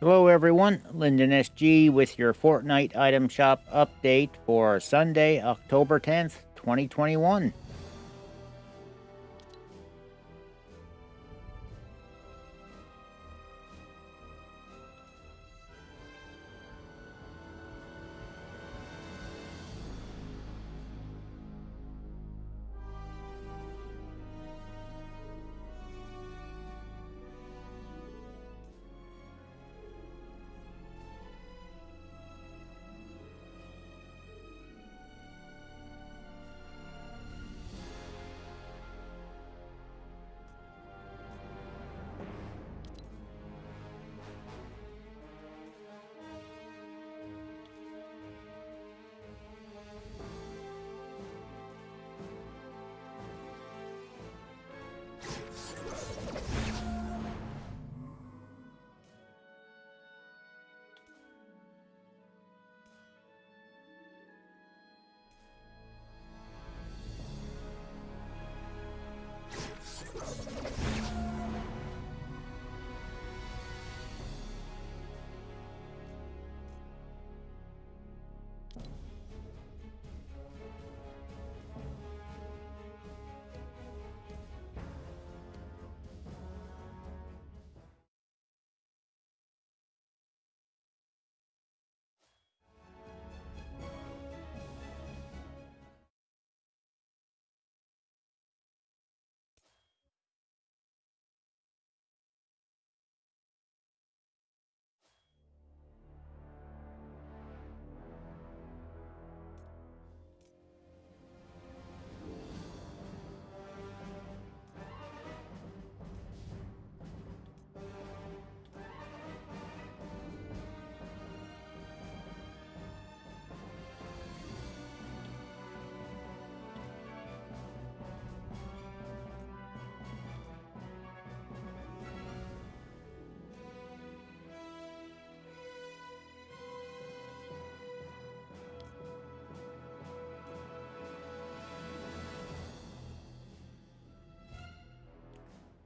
Hello everyone, Lyndon SG with your Fortnite item shop update for Sunday, October 10th, 2021.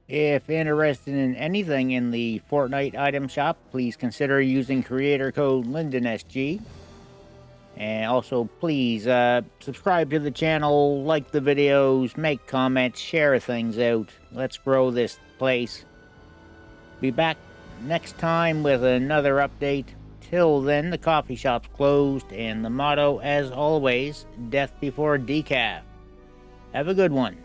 If interested in anything in the Fortnite item shop, please consider using creator code LyndonSG. And also, please uh, subscribe to the channel, like the videos, make comments, share things out. Let's grow this place. Be back next time with another update. Till then, the coffee shop's closed, and the motto, as always, death before decaf. Have a good one.